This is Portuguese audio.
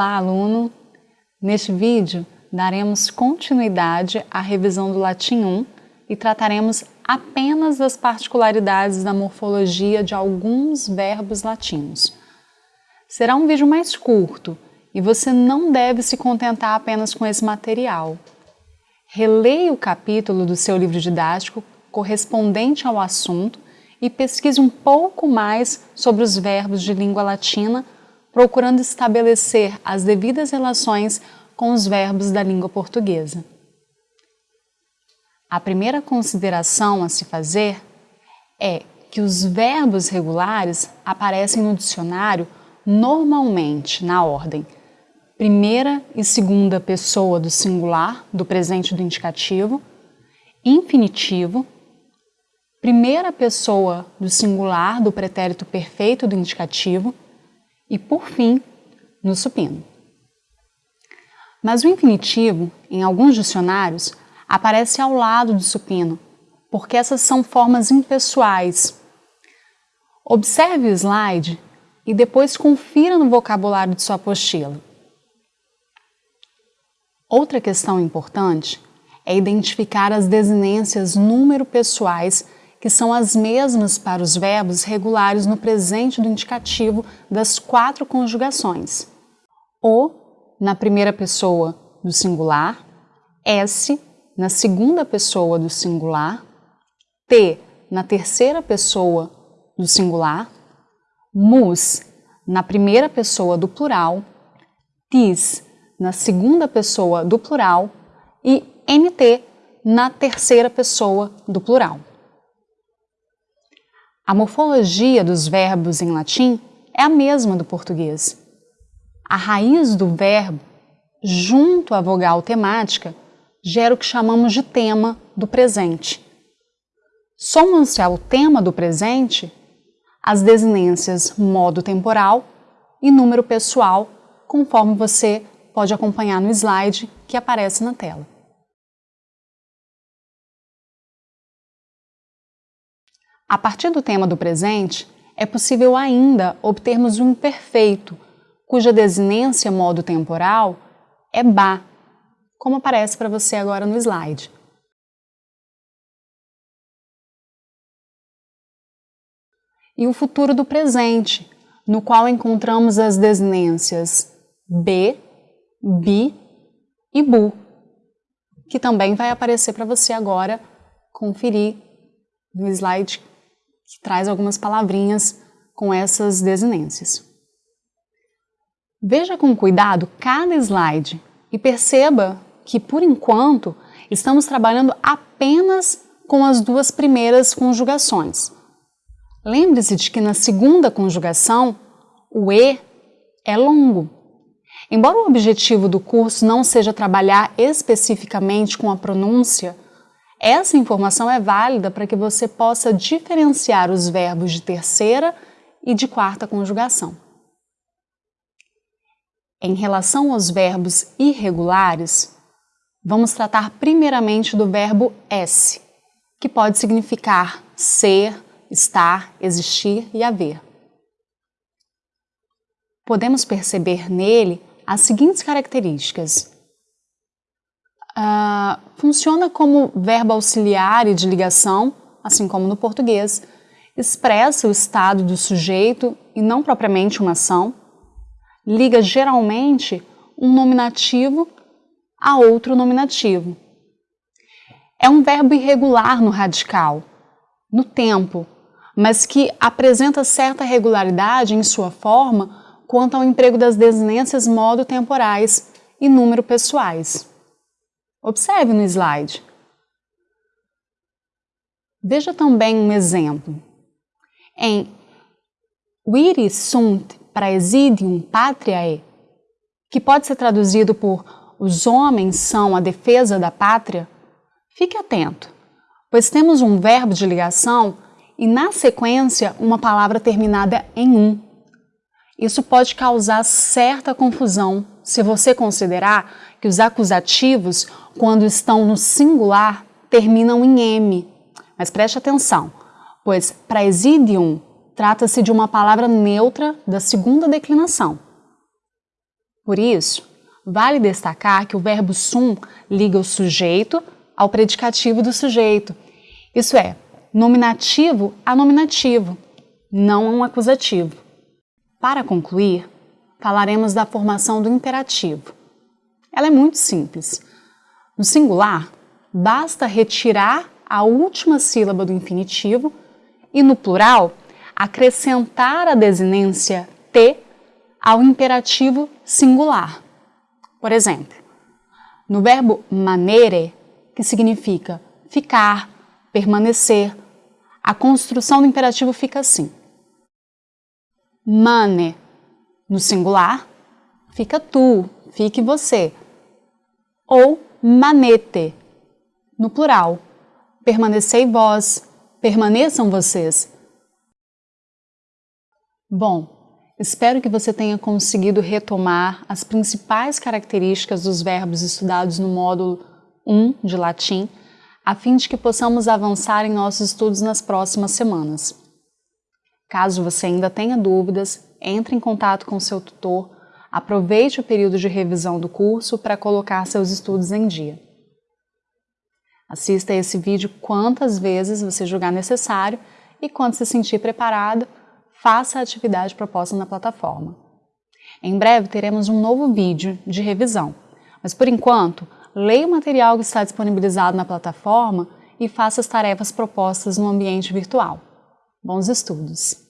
Olá, aluno! Neste vídeo, daremos continuidade à revisão do Latim 1 e trataremos apenas das particularidades da morfologia de alguns verbos latinos. Será um vídeo mais curto e você não deve se contentar apenas com esse material. Releia o capítulo do seu livro didático correspondente ao assunto e pesquise um pouco mais sobre os verbos de língua latina, procurando estabelecer as devidas relações com os verbos da língua portuguesa. A primeira consideração a se fazer é que os verbos regulares aparecem no dicionário normalmente na ordem. Primeira e segunda pessoa do singular, do presente do indicativo, infinitivo, primeira pessoa do singular do pretérito perfeito do indicativo e, por fim, no supino. Mas o infinitivo, em alguns dicionários, aparece ao lado do supino, porque essas são formas impessoais. Observe o slide e depois confira no vocabulário de sua apostila. Outra questão importante é identificar as desinências número pessoais que são as mesmas para os verbos regulares no presente do indicativo das quatro conjugações. O na primeira pessoa do singular, S na segunda pessoa do singular, T na terceira pessoa do singular, mus na primeira pessoa do plural, tis na segunda pessoa do plural e NT na terceira pessoa do plural. A morfologia dos verbos em latim é a mesma do português. A raiz do verbo, junto à vogal temática, gera o que chamamos de tema do presente. Somam-se ao tema do presente as desinências modo temporal e número pessoal, conforme você pode acompanhar no slide que aparece na tela. A partir do tema do presente, é possível ainda obtermos um imperfeito, cuja desinência modo temporal é ba, como aparece para você agora no slide. E o futuro do presente, no qual encontramos as desinências b, bi e bu, que também vai aparecer para você agora conferir no slide que traz algumas palavrinhas com essas desinências. Veja com cuidado cada slide e perceba que, por enquanto, estamos trabalhando apenas com as duas primeiras conjugações. Lembre-se de que na segunda conjugação, o E é longo, Embora o objetivo do curso não seja trabalhar especificamente com a pronúncia, essa informação é válida para que você possa diferenciar os verbos de terceira e de quarta conjugação. Em relação aos verbos irregulares, vamos tratar primeiramente do verbo S, que pode significar ser, estar, existir e haver. Podemos perceber nele as seguintes características. Uh, funciona como verbo auxiliar e de ligação, assim como no português, expressa o estado do sujeito e não propriamente uma ação, liga geralmente um nominativo a outro nominativo. É um verbo irregular no radical, no tempo, mas que apresenta certa regularidade em sua forma quanto ao emprego das desinências modo temporais e número pessoais. Observe no slide. Veja também um exemplo. Em Viri sunt praesidium patriae, que pode ser traduzido por os homens são a defesa da pátria, fique atento, pois temos um verbo de ligação e na sequência uma palavra terminada em um. Isso pode causar certa confusão se você considerar que os acusativos, quando estão no singular, terminam em M. Mas preste atenção, pois praesidium trata-se de uma palavra neutra da segunda declinação. Por isso, vale destacar que o verbo sum liga o sujeito ao predicativo do sujeito. Isso é, nominativo a nominativo, não a um acusativo. Para concluir, falaremos da formação do imperativo. Ela é muito simples. No singular, basta retirar a última sílaba do infinitivo e no plural, acrescentar a desinência T ao imperativo singular. Por exemplo, no verbo manere, que significa ficar, permanecer, a construção do imperativo fica assim. Mane, no singular, fica tu, fique você. Ou manete, no plural, permanecei vós, permaneçam vocês. Bom, espero que você tenha conseguido retomar as principais características dos verbos estudados no módulo 1 de latim, a fim de que possamos avançar em nossos estudos nas próximas semanas. Caso você ainda tenha dúvidas, entre em contato com seu tutor, aproveite o período de revisão do curso para colocar seus estudos em dia. Assista esse vídeo quantas vezes você julgar necessário e quando se sentir preparado, faça a atividade proposta na plataforma. Em breve teremos um novo vídeo de revisão, mas por enquanto, leia o material que está disponibilizado na plataforma e faça as tarefas propostas no ambiente virtual. Bons estudos!